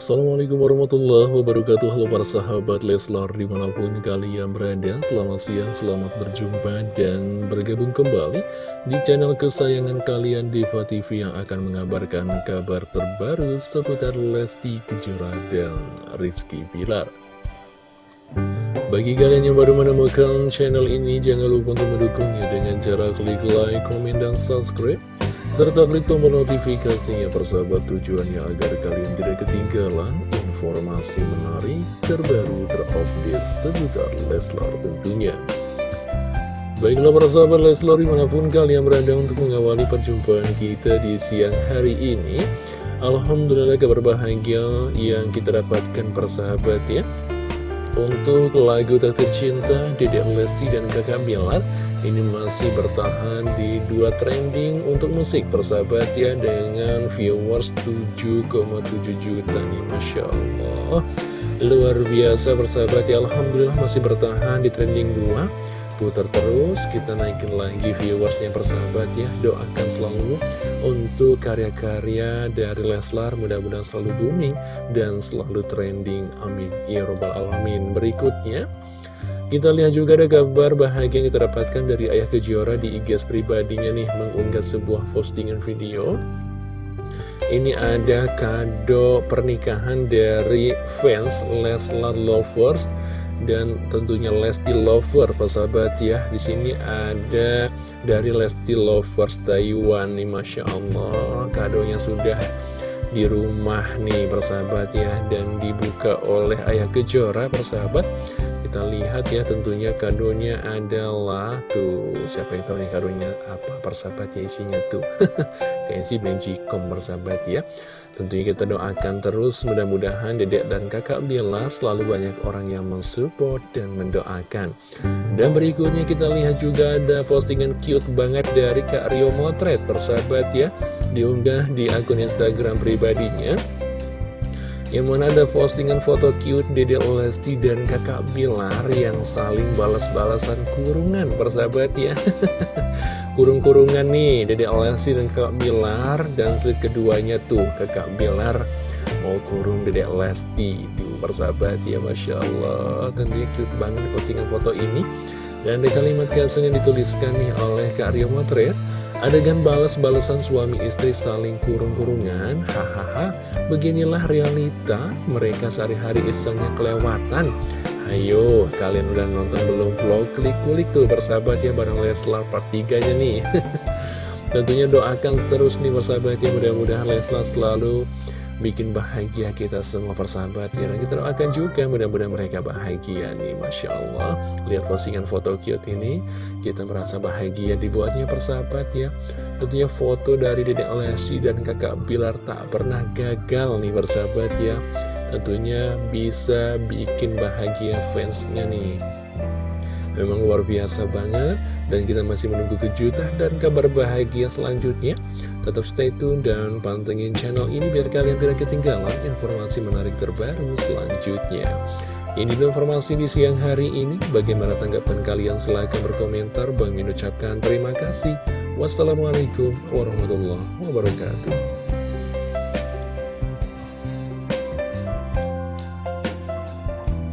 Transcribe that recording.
Assalamualaikum warahmatullahi wabarakatuh. Halo para sahabat Leslar di mana pun kalian berada Selamat siang, selamat berjumpa dan bergabung kembali Di channel kesayangan kalian Diva TV yang akan mengabarkan kabar terbaru Seputar Lesti Kejora dan Rizky Pilar bagi kalian yang baru menemukan channel ini, jangan lupa untuk mendukungnya dengan cara klik like, komen, dan subscribe serta klik tombol notifikasinya persahabat tujuannya agar kalian tidak ketinggalan informasi menarik terbaru terupdate seputar Leslar tentunya. Baiklah persahabat Leslar di mana pun kalian berada untuk mengawali perjumpaan kita di siang hari ini. Alhamdulillah kabar bahagia yang kita dapatkan persahabat ya. Untuk lagu tak tercinta Dedek Lesti dan kakak Bilar ini masih bertahan di dua trending untuk musik persahabat ya dengan viewers 7,7 juta nih Masya Allah. Luar biasa persahabat ya Alhamdulillah masih bertahan di trending 2 putar terus kita naikin lagi viewersnya persahabat ya. Doakan selalu untuk karya-karya dari Leslar mudah-mudahan selalu booming dan selalu trending. Amin. Ya robbal alamin. Berikutnya kita lihat juga ada kabar bahagia yang kita dapatkan dari Ayah Kejora di IG pribadinya nih mengunggah sebuah postingan video. Ini ada kado pernikahan dari fans Leslar Lovers dan tentunya Lesti Lover, persahabat ya. Di sini ada dari Lesti Lovers Taiwan nih, masya Allah, kadonya sudah di rumah nih, persahabat ya, dan dibuka oleh Ayah Kejora, persahabat. Kita lihat ya tentunya kadonya adalah tuh siapa yang tahu nih kadonya apa persahabat ya isinya tuh. Kayak si Benjikom persahabat ya. Tentunya kita doakan terus mudah-mudahan dedek dan kakak Bila selalu banyak orang yang mensupport dan mendoakan. Dan berikutnya kita lihat juga ada postingan cute banget dari Kak Rio Motret persahabat ya. Diunggah di akun Instagram pribadinya yang mana ada postingan foto cute Dede Lesti dan kakak Bilar yang saling balas-balasan kurungan persahabat ya. Kurung-kurungan nih Dede Lesti dan kakak Bilar. Dan keduanya tuh kakak Bilar mau kurung Dede Lesti. Tuh persahabat ya Masya Allah. Tentunya cute banget postingan foto ini. Dan di kalimat caption yang dituliskan nih oleh Kak Rio Motret Adegan balas-balasan suami istri saling kurung-kurungan, hahaha, beginilah realita mereka sehari-hari isengnya kelewatan. Ayo, kalian udah nonton belum vlog? Klik-klik tuh bersahabat ya bareng Leslar part 3 nya nih. Tentunya doakan terus nih bersahabat ya, mudah-mudahan Leslar selalu bikin bahagia kita semua persahabat ya. Kita doakan juga mudah-mudahan mereka bahagia nih, Masya Allah. Lihat postingan foto cute ini kita merasa bahagia dibuatnya persahabat ya Tentunya foto dari Dedek Lesti dan kakak Bilar tak pernah gagal nih persahabat ya Tentunya bisa bikin bahagia fansnya nih Memang luar biasa banget Dan kita masih menunggu kejutan dan kabar bahagia selanjutnya Tetap stay tune dan pantengin channel ini Biar kalian tidak ketinggalan informasi menarik terbaru selanjutnya ini informasi di siang hari ini. Bagaimana tanggapan kalian? Silahkan berkomentar. Bang ucapkan terima kasih. Wassalamualaikum warahmatullahi wabarakatuh.